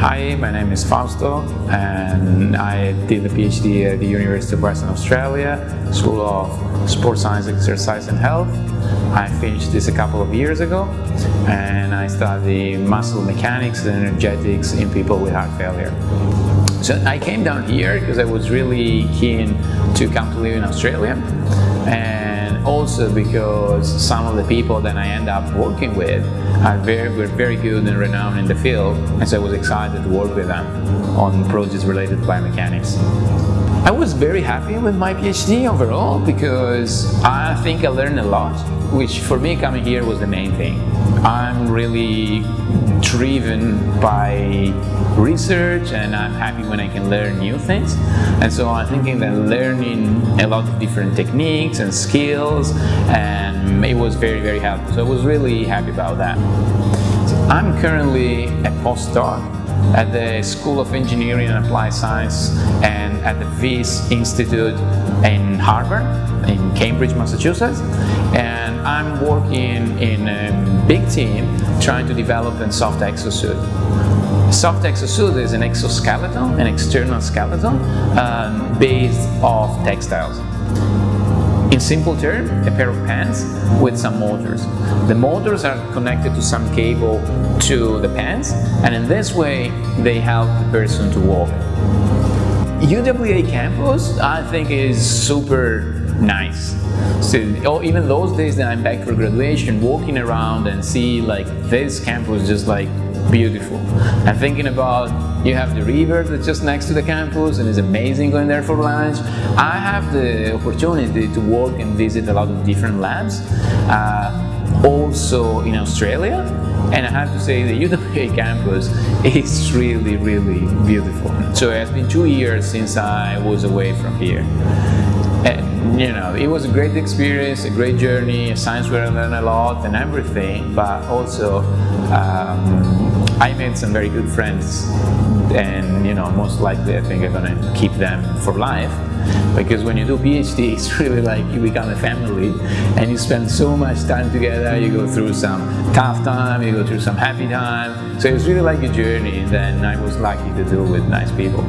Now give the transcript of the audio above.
Hi, my name is Fausto and I did a PhD at the University of Western Australia, School of Sports Science, Exercise and Health. I finished this a couple of years ago and I study muscle mechanics and energetics in people with heart failure. So I came down here because I was really keen to come to live in Australia and also because some of the people that I end up working with are very, were very good and renowned in the field and so I was excited to work with them on projects related to biomechanics. I was very happy with my PhD overall because I think I learned a lot, which for me coming here was the main thing. I'm really driven by research and I'm happy when I can learn new things. And so I'm thinking that learning a lot of different techniques and skills and it was very, very helpful. So I was really happy about that. So I'm currently a postdoc at the School of Engineering and Applied Science and at the Wyss Institute in Harvard, in Cambridge, Massachusetts. And I'm working in a big team trying to develop a soft exosuit. Soft exosuit is an exoskeleton, an external skeleton um, based off textiles. In simple terms, a pair of pants with some motors. The motors are connected to some cable to the pants and in this way they help the person to walk. UWA campus I think is super nice. So oh, even those days that I'm back for graduation, walking around and see like this campus just like beautiful. I'm thinking about, you have the river that's just next to the campus and it's amazing going there for lunch. I have the opportunity to work and visit a lot of different labs, uh, also in Australia. And I have to say the UWA campus is really, really beautiful. So it has been two years since I was away from here. And, you know, it was a great experience, a great journey, science where I learned a lot and everything, but also um, I made some very good friends and, you know, most likely I think I'm gonna keep them for life. Because when you do PhD, it's really like you become a family and you spend so much time together, you go through some tough time, you go through some happy time, so it's really like a journey and then I was lucky to do with nice people.